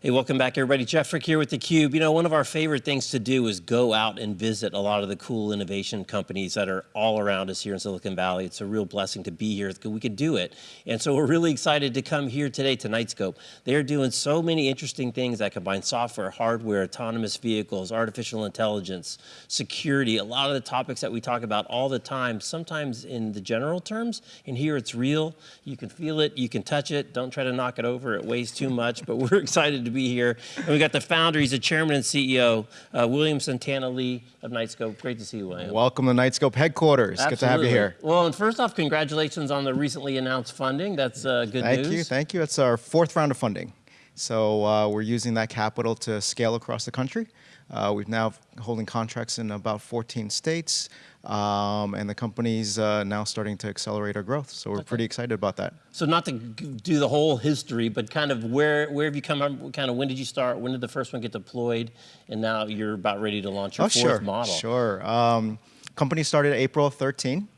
Hey, welcome back everybody. Jeff Frick here with theCUBE. You know, one of our favorite things to do is go out and visit a lot of the cool innovation companies that are all around us here in Silicon Valley. It's a real blessing to be here. We can do it. And so we're really excited to come here today to Knightscope. They're doing so many interesting things that combine software, hardware, autonomous vehicles, artificial intelligence, security, a lot of the topics that we talk about all the time, sometimes in the general terms, and here it's real. You can feel it, you can touch it. Don't try to knock it over, it weighs too much, but we're excited to be here. And we got the founder, he's the chairman and CEO, uh, William Santana Li of Knightscope. Great to see you, William. Welcome to Knightscope headquarters. Absolutely. Good to have you here. Well, and first off, congratulations on the recently announced funding. That's uh, good thank news. Thank you, thank you. It's our fourth round of funding. So uh, we're using that capital to scale across the country. Uh, we've now holding contracts in about 14 states, um, and the company's uh, now starting to accelerate our growth. So we're okay. pretty excited about that. So not to do the whole history, but kind of where where have you come? from? Kind of when did you start? When did the first one get deployed? And now you're about ready to launch your oh, fourth sure, model. Sure. Um, company started April 13.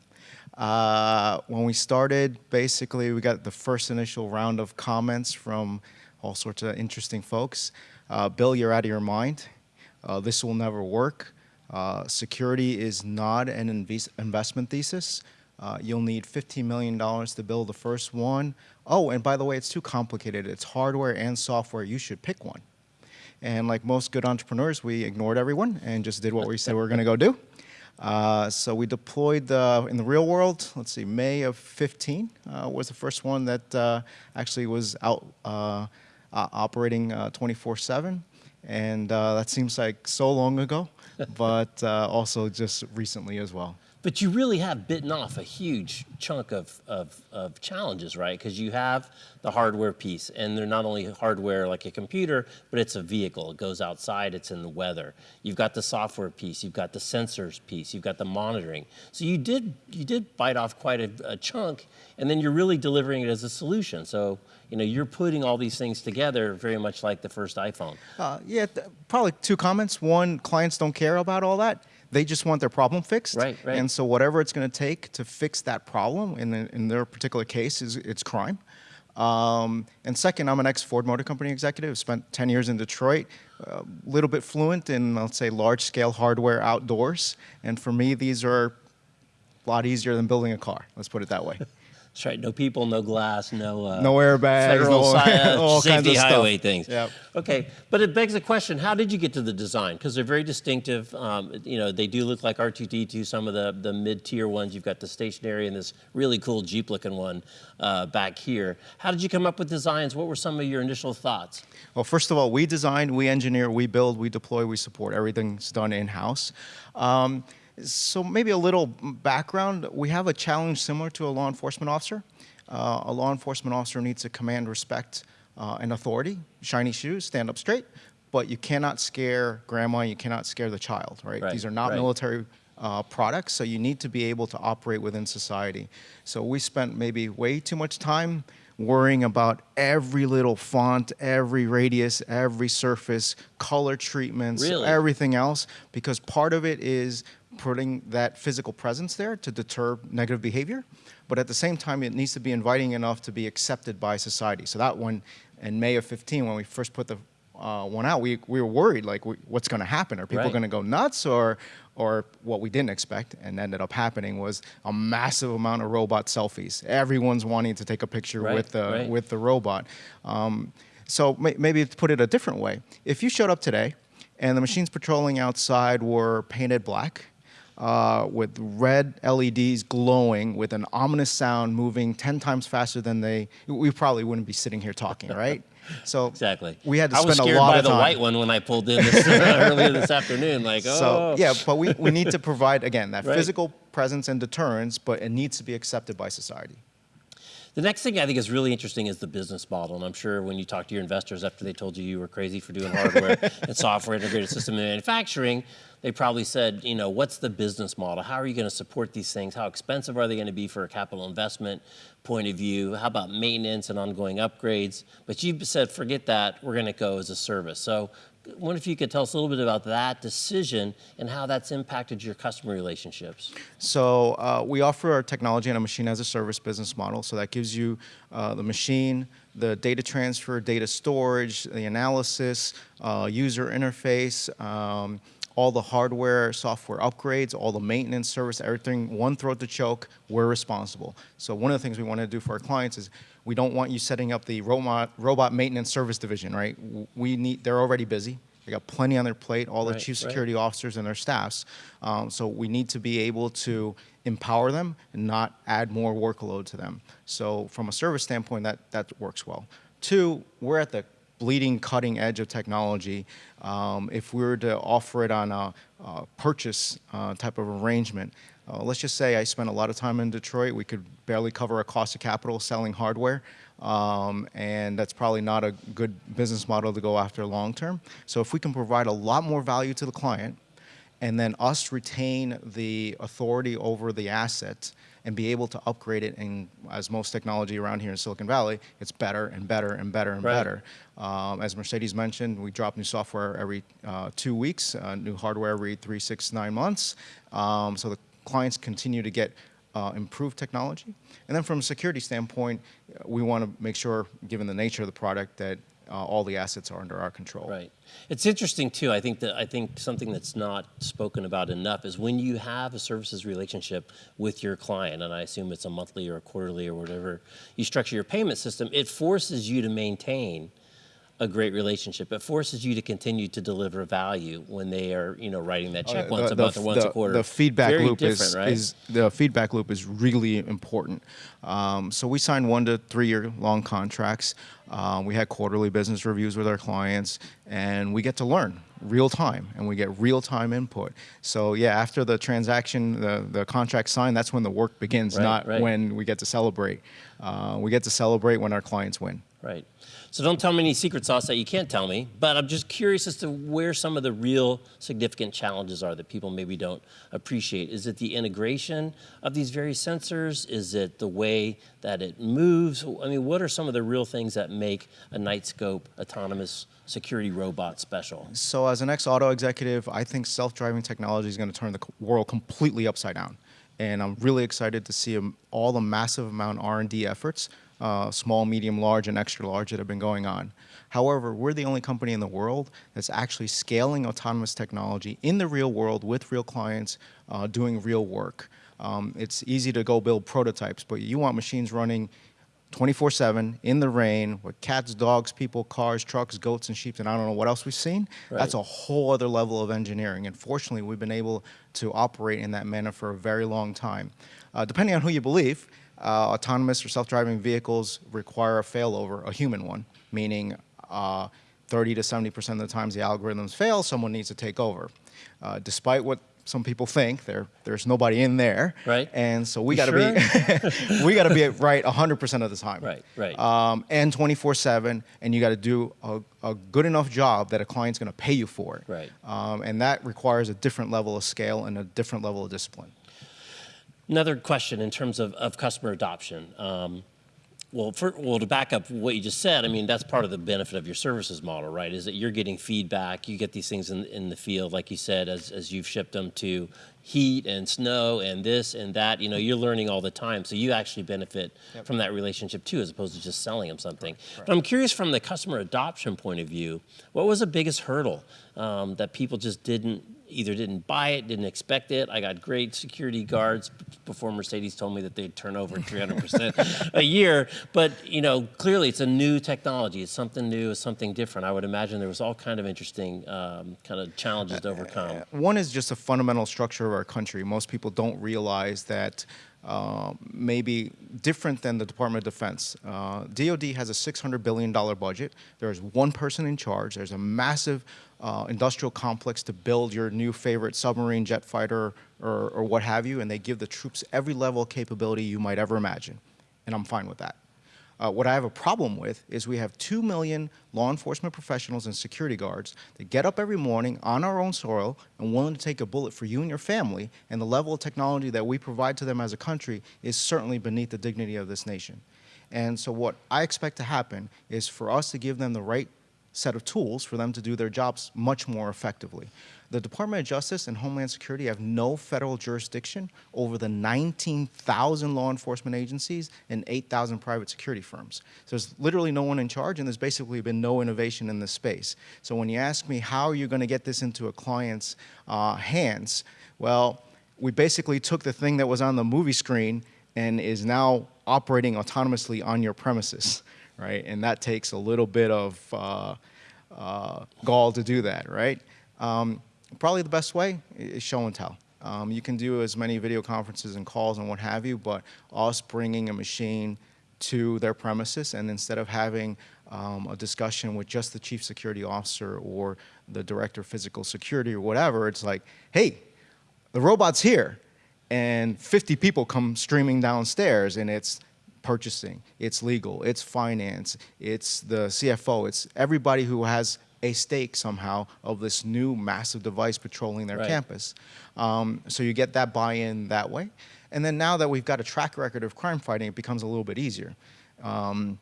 Uh, when we started, basically, we got the first initial round of comments from all sorts of interesting folks. Uh, Bill, you're out of your mind. Uh, this will never work. Uh, security is not an investment thesis. Uh, you'll need $15 million to build the first one. Oh, and by the way, it's too complicated. It's hardware and software. You should pick one. And like most good entrepreneurs, we ignored everyone and just did what we said we were going to go do. Uh, so we deployed the, in the real world, let's see, May of 15 uh, was the first one that uh, actually was out uh, operating 24-7. And uh, that seems like so long ago, but uh, also just recently as well. But you really have bitten off a huge chunk of, of, of challenges, right? Because you have the hardware piece, and they're not only hardware like a computer, but it's a vehicle. It goes outside, it's in the weather. You've got the software piece, you've got the sensors piece, you've got the monitoring. So you did, you did bite off quite a, a chunk, and then you're really delivering it as a solution. So you know, you're putting all these things together very much like the first iPhone. Uh, yeah, probably two comments. One, clients don't care about all that. They just want their problem fixed. Right, right. And so whatever it's going to take to fix that problem, in, the, in their particular case, is it's crime. Um, and second, I'm an ex-Ford Motor Company executive, spent 10 years in Detroit, a uh, little bit fluent in, let's say, large-scale hardware outdoors. And for me, these are a lot easier than building a car, let's put it that way. That's right. No people, no glass, no uh, no airbags, federal no, all safety highway stuff. things. Yep. Okay, but it begs the question: How did you get to the design? Because they're very distinctive. Um, you know, they do look like R2D2. Some of the the mid-tier ones. You've got the stationary and this really cool Jeep-looking one uh, back here. How did you come up with designs? What were some of your initial thoughts? Well, first of all, we design, we engineer, we build, we deploy, we support. Everything's done in-house. Um, so maybe a little background. We have a challenge similar to a law enforcement officer. Uh, a law enforcement officer needs to command respect uh, and authority, shiny shoes, stand up straight, but you cannot scare grandma, you cannot scare the child, right? right These are not right. military uh, products, so you need to be able to operate within society. So we spent maybe way too much time worrying about every little font, every radius, every surface, color treatments, really? everything else, because part of it is putting that physical presence there to deter negative behavior but at the same time, it needs to be inviting enough to be accepted by society. So that one, in May of 15, when we first put the uh, one out, we, we were worried, like, we, what's going to happen? Are people right. going to go nuts? Or, or what we didn't expect and ended up happening was a massive amount of robot selfies. Everyone's wanting to take a picture right, with, the, right. with the robot. Um, so may, maybe to put it a different way, if you showed up today and the machines patrolling outside were painted black, uh, with red LEDs glowing with an ominous sound moving 10 times faster than they, we probably wouldn't be sitting here talking, right? So exactly. We had to spend a lot of time. I was scared by the white one when I pulled in this, earlier this afternoon. Like, oh. So yeah, but we, we need to provide again that right. physical presence and deterrence, but it needs to be accepted by society. The next thing I think is really interesting is the business model. And I'm sure when you talk to your investors after they told you you were crazy for doing hardware and software integrated system manufacturing, they probably said, you know, what's the business model? How are you going to support these things? How expensive are they going to be for a capital investment point of view? How about maintenance and ongoing upgrades? But you said, forget that, we're going to go as a service. So I wonder if you could tell us a little bit about that decision and how that's impacted your customer relationships. So uh, we offer our technology and a machine as a service business model. So that gives you uh, the machine, the data transfer, data storage, the analysis, uh, user interface, um, all the hardware, software upgrades, all the maintenance service, everything, one throat to choke, we're responsible. So one of the things we want to do for our clients is we don't want you setting up the robot, robot maintenance service division, right? We need, they're already busy. They got plenty on their plate, all the Right, chief right. security officers and their staffs. Um, so we need to be able to empower them and not add more workload to them. So from a service standpoint, that, that works well. Two, we're at the bleeding cutting edge of technology. Um, if we were to offer it on a, a purchase uh, type of arrangement, uh, let's just say I spent a lot of time in Detroit, we could barely cover a cost of capital selling hardware. Um, and that's probably not a good business model to go after long term. So if we can provide a lot more value to the client, and then us retain the authority over the asset and be able to upgrade it. And as most technology around here in Silicon Valley, it's better and better and better and Right. better. Um, as Mercedes mentioned, we drop new software every uh, two weeks, uh, new hardware every three, six, nine months. Um, so the clients continue to get uh, improved technology. And then from a security standpoint, we want to make sure, given the nature of the product, that uh, all the assets are under our control. Right. It's interesting too. I think that I think something that's not spoken about enough is when you have a services relationship with your client, and I assume it's a monthly or a quarterly or whatever you structure your payment system, it forces you to maintain a great relationship. It forces you to continue to deliver value when they are, you know, writing that check Uh, once the- a the month or once the, a quarter. The feedback Very loop is, right? is the feedback loop is really important. Um, so we signed one to three year long contracts. Um, we had quarterly business reviews with our clients, and we get to learn real time, and we get real time input. So yeah, after the transaction, the the contract signed, that's when the work begins, Right, not right. when we get to celebrate. Uh, we get to celebrate when our clients win. Right. So don't tell me any secret sauce that you can't tell me, but I'm just curious as to where some of the real significant challenges are that people maybe don't appreciate. Is it the integration of these various sensors? Is it the way that it moves? I mean, what are some of the real things that make a Knightscope autonomous security robot special? So as an ex-auto executive, I think self-driving technology is going to turn the world completely upside down. And I'm really excited to see um, all the massive amount R&D efforts, uh, small, medium, large, and extra large that have been going on. However, we're the only company in the world that's actually scaling autonomous technology in the real world with real clients, uh, doing real work. Um, it's easy to go build prototypes, but you want machines running 24 7 in the rain with cats, dogs, people, cars, trucks, goats, and sheep, and I don't know what else we've seen. That's a whole other level of engineering. And fortunately, we've been able to operate in that manner for a very long time. Uh, depending on who you believe, uh, autonomous or self driving vehicles require a failover, a human one, meaning uh, 30 to 70% of the times the algorithms fail, someone needs to take over. Uh, despite what some people think, there, there's nobody in there. Right. And so we got to be we got to be right 100% of the time. Right, right. Um, and 24/7, and you got to do a, a good enough job that a client's going to pay you for it. Right. Um, and that requires a different level of scale and a different level of discipline. Another question in terms of, of customer adoption. Um, well, for, well, to back up what you just said, I mean, that's part of the benefit of your services model, right? Is that you're getting feedback, you get these things in, in the field, like you said, as, as you've shipped them to heat and snow and this and that, you know, you're learning all the time. So you actually benefit from that relationship too, as opposed to just selling them something. But I'm curious from the customer adoption point of view, what was the biggest hurdle um, that people just didn't either didn't buy it, didn't expect it. I got great security guards before Mercedes told me that they'd turn over 300% a year. But you know, clearly it's a new technology. It's something new. It's something different. I would imagine there was all kind of interesting um, kind of challenges to overcome. One is just a fundamental structure of our country. Most people don't realize that uh, maybe different than the Department of Defense. Uh, DoD has a $600 billion budget. There's one person in charge. There's a massive uh, industrial complex to build your new favorite submarine, jet fighter, or, or what have you, and they give the troops every level of capability you might ever imagine. And I'm fine with that. Uh, what I have a problem with is we have 2 million law enforcement professionals and security guards that get up every morning on our own soil and willing to take a bullet for you and your family, and the level of technology that we provide to them as a country is certainly beneath the dignity of this nation. And so what I expect to happen is for us to give them the right set of tools for them to do their jobs much more effectively. The Department of Justice and Homeland Security have no federal jurisdiction over the 19,000 law enforcement agencies and 8,000 private security firms. So there's literally no one in charge, and there's basically been no innovation in this space. So when you ask me how are you going to get this into a client's uh, hands, well, we basically took the thing that was on the movie screen and is now operating autonomously on your premises, right? And that takes a little bit of uh, uh, gall to do that, right? Um, probably the best way is show and tell. Um, you can do as many video conferences and calls and what have you, but us bringing a machine to their premises and instead of having um, a discussion with just the chief security officer or the director of physical security or whatever, it's like, hey, the robot's here and 50 people come streaming downstairs and it's purchasing, it's legal, it's finance, it's the CFO, it's everybody who has a stake somehow of this new massive device patrolling their Right. campus. Um, so you get that buy-in that way. And then now that we've got a track record of crime fighting, it becomes a little bit easier. Um,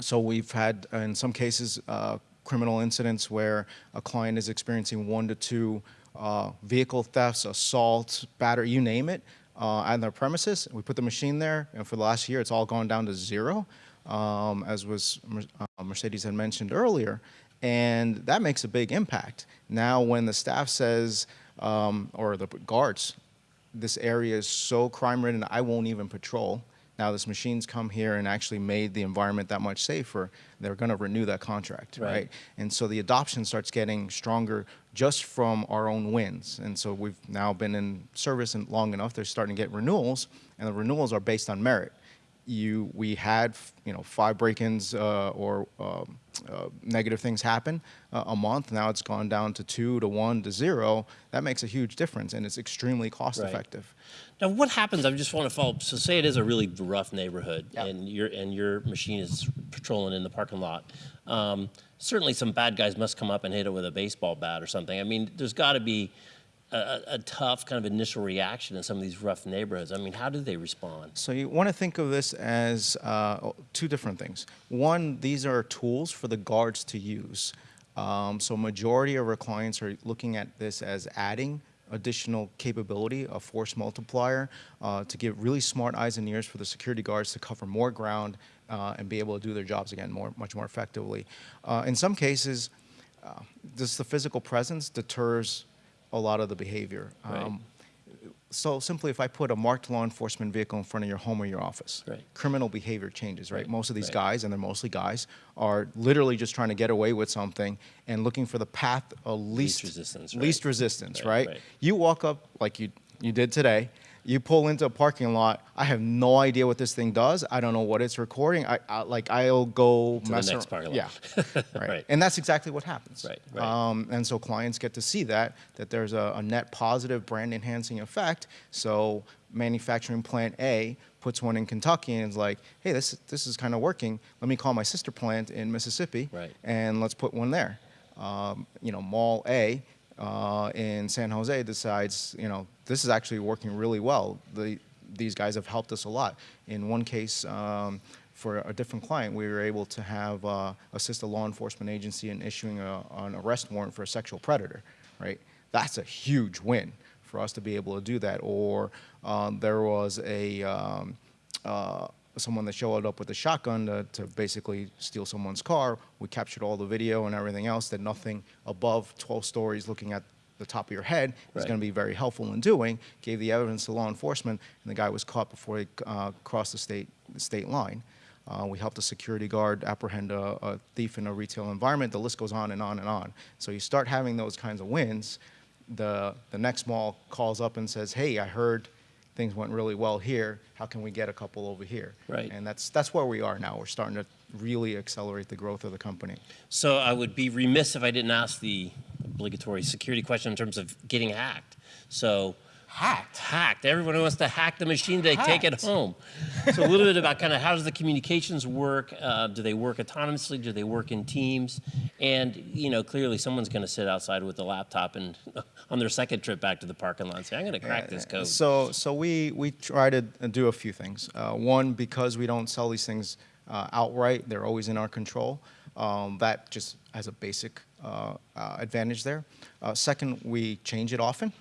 so we've had, uh, in some cases, uh, criminal incidents where a client is experiencing one to two uh, vehicle thefts, assaults, battery, you name it, uh, on their premises. We put the machine there, and for the last year, it's all gone down to zero, um, as was uh, Mercedes had mentioned earlier, and that makes a big impact. Now, when the staff says, um, or the guards, this area is so crime ridden, I won't even patrol. Now, this machine's come here and actually made the environment that much safer. They're going to renew that contract, Right. right. And so the adoption starts getting stronger just from our own wins. And so we've now been in service and long enough. They're starting to get renewals, and the renewals are based on merit. You, we had, you know, five break-ins uh, or um, uh, negative things happen uh, a month. Now it's gone down to two, to one, to zero. That makes a huge difference, and it's extremely cost-effective. Now, what happens? I just want to follow. up. So, say it is a really rough neighborhood, and your and your machine is patrolling in the parking lot. Um, certainly, some bad guys must come up and hit it with a baseball bat or something. I mean, there's got to be a, a, tough kind of initial reaction in some of these rough neighborhoods. I mean, how do they respond? So you want to think of this as uh, two different things. One, these are tools for the guards to use. Um, so majority of our clients are looking at this as adding additional capability, a force multiplier, uh, to give really smart eyes and ears for the security guards to cover more ground uh, and be able to do their jobs again more, much more effectively. Uh, in some cases, uh, just the physical presence deters a lot of the behavior. Right. Um, so simply, if I put a marked law enforcement vehicle in front of your home or your office, Right. criminal behavior changes, right? Right, Most of these right. guys, and they're mostly guys, are literally just trying to get away with something and looking for the path of least, resistance, least right. resistance, Right, right? right. You walk up like you you did today. You pull into a parking lot. I have no idea what this thing does. I don't know what it's recording. I, I like I'll go the mess next parking lot. Yeah, right. Right. And that's exactly what happens. Right, right. Um, and so clients get to see that, that there's a, a net positive brand enhancing effect. So manufacturing plant A puts one in Kentucky and is like, hey, this, this is kind of working. Let me call my sister plant in Mississippi Right. and let's put one there. Um, you know, Mall A uh, in San Jose decides, you know, this is actually working really well. The, these guys have helped us a lot. In one case, um, for a different client, we were able to have uh, assist a law enforcement agency in issuing a, an arrest warrant for a sexual predator, right? That's a huge win for us to be able to do that. Or um, there was a um, uh, someone that showed up with a shotgun to, to basically steal someone's car. We captured all the video and everything else that nothing above 12 stories looking at the top of your head is going to be very helpful in doing. Gave the evidence to law enforcement, and the guy was caught before he uh, crossed the state, the state line. Uh, we helped a security guard apprehend a, a thief in a retail environment. The list goes on and on and on. So you start having those kinds of wins. The, the next mall calls up and says, hey, I heard things went really well here. How can we get a couple over here? Right. And that's, that's where we are now. We're starting to really accelerate the growth of the company. So I would be remiss if I didn't ask the obligatory security question in terms of getting hacked. So Hacked? hacked. Everyone wants to hack the machine. They take it home. So a little bit about kind of how does the communications work? Uh, do they work autonomously? Do they work in teams? And you know, clearly someone's going to sit outside with a laptop and on their second trip back to the parking lot and say, "I'm going to crack this code." So, so we, we try to do a few things. Uh, one, because we don't sell these things uh, outright, they're always in our control. Um, that just has a basic uh, uh, advantage there. Uh, second, we change it often,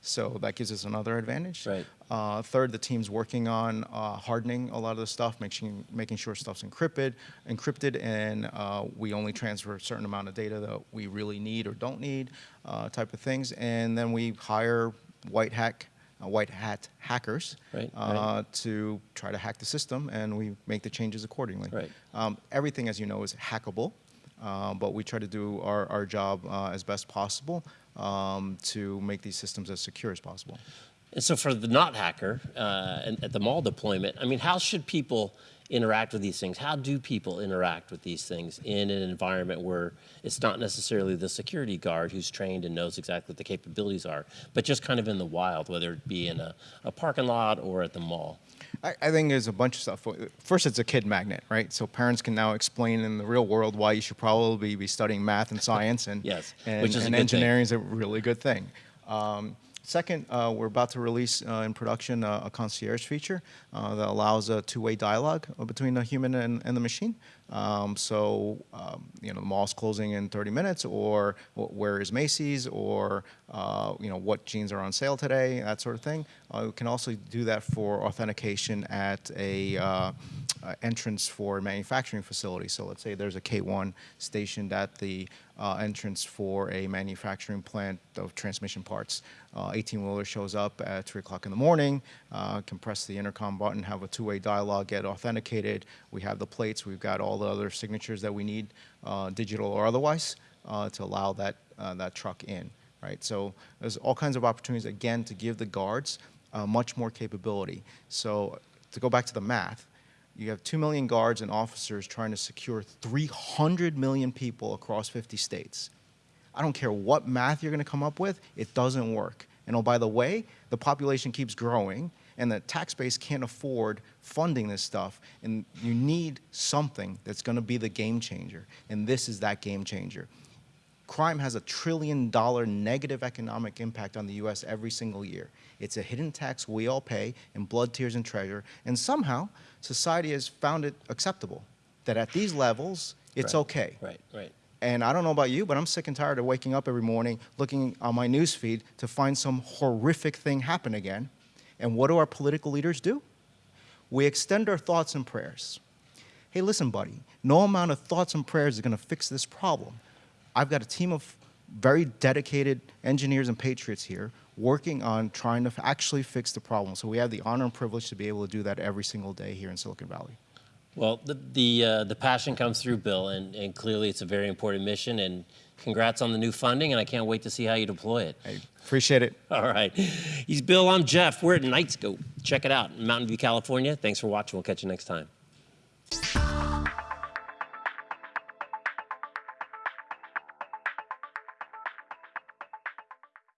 so that gives us another advantage. Right. Uh, third, the team's working on uh, hardening a lot of the stuff, making making sure stuff's encrypted, encrypted, and uh, we only transfer a certain amount of data that we really need or don't need, uh, type of things. And then we hire white hack, uh, white hat hackers Right, uh, right. to try to hack the system, and we make the changes accordingly. Right. Um, everything, as you know, is hackable, uh, but we try to do our, our job uh, as best possible um, to make these systems as secure as possible. And so for the not hacker uh, and at the mall deployment, I mean, how should people interact with these things? How do people interact with these things in an environment where it's not necessarily the security guard who's trained and knows exactly what the capabilities are, but just kind of in the wild, whether it be in a, a parking lot or at the mall? I, I think there's a bunch of stuff. First, it's a kid magnet, right? So parents can now explain in the real world why you should probably be studying math and science, and Yes, and, which is and good thing. engineering is a really good thing. Um, second, uh, we're about to release uh, in production uh, a concierge feature uh, that allows a two-way dialogue uh, between the human and, and the machine. Um, so, um, you know, the mall's closing in 30 minutes, or where is Macy's, or uh, you know, what jeans are on sale today, that sort of thing. We can also do that for authentication at a entrance for a manufacturing facility. So let's say there's a K1 stationed at the uh, entrance for a manufacturing plant of transmission parts. 18-wheeler shows up at 3 o'clock in the morning, uh, can press the intercom button, have a two-way dialogue, get authenticated. We have the plates. We've got all the other signatures that we need, uh, digital or otherwise, uh, to allow that, uh, that truck in, right? So there's all kinds of opportunities, again, to give the guards uh, much more capability. So to go back to the math, you have 2 million guards and officers trying to secure 300 million people across 50 states. I don't care what math you're going to come up with, it doesn't work. And oh, by the way, the population keeps growing, and the tax base can't afford funding this stuff. And you need something that's going to be the game changer. And this is that game changer. Crime has a trillion dollar negative economic impact on the US every single year. It's a hidden tax we all pay in blood, tears, and treasure. And somehow, society has found it acceptable that at these levels, it's Right, okay. Right, right. And I don't know about you, but I'm sick and tired of waking up every morning looking on my news feed to find some horrific thing happen again. And what do our political leaders do? We extend our thoughts and prayers. Hey, listen, buddy, no amount of thoughts and prayers is going to fix this problem. I've got a team of very dedicated engineers and patriots here working on trying to actually fix the problem. So we have the honor and privilege to be able to do that every single day here in Silicon Valley. Well, the the, uh, the passion comes through, Bill, and, and clearly it's a very important mission. And congrats on the new funding, and I can't wait to see how you deploy it. I appreciate it. All right, he's Bill. I'm Jeff. We're at Knightscope. Check it out in Mountain View, California. Thanks for watching. We'll catch you next time.